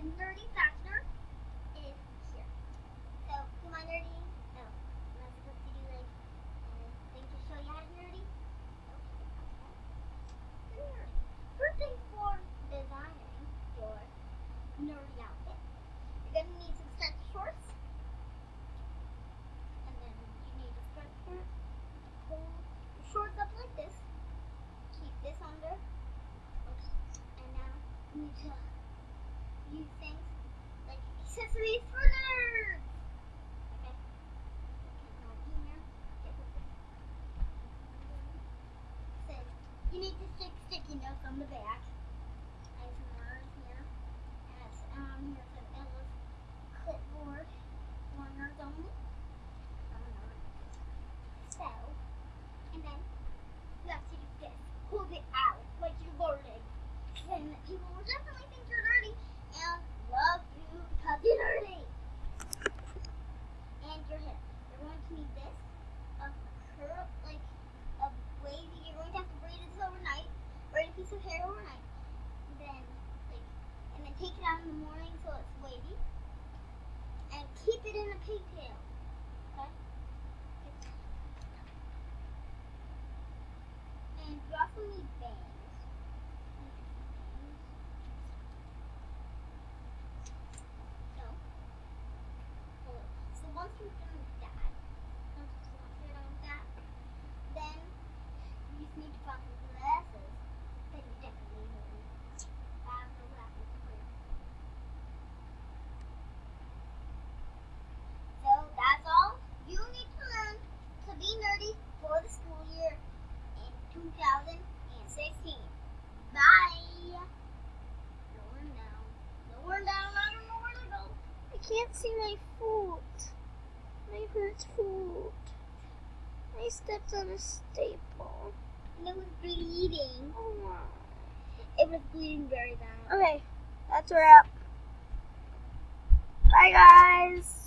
Nerdy factor is here. So am I nerdy? Oh, am I supposed to do like a thing to show you how to nerdy? Okay, okay. First thing for designing your nerdy outfit, you're going to need some stretch shorts. And then you need a stretch shirt. Pull your shorts up like this. Keep this under. Okay. And now you need to stick sticky notes on the back. I um, clipboard. So, and then you to it out like you're. Then people will definitely think you're nerdy and love you because you're nerdy. And your hair. You're going to need this. A curl, like a wavy. You're going to have to braid this overnight. Braid a piece of hair overnight. Then, like, and then take it out in the morning so it's wavy. And keep it in a pigtail. Okay? And you. So, once done with that, once once you're done with that, then you just need to find some glasses. Then you definitely need I have no glasses for you. So that's all you need to learn to be nerdy for the school year in 2016. Bye. Lowering down. Lowering down. I don't know where to go. I can't see my foot. My hurts foot. I stepped on a staple. And it was bleeding. Oh. It was bleeding very bad. Okay, that's a wrap. Bye, guys.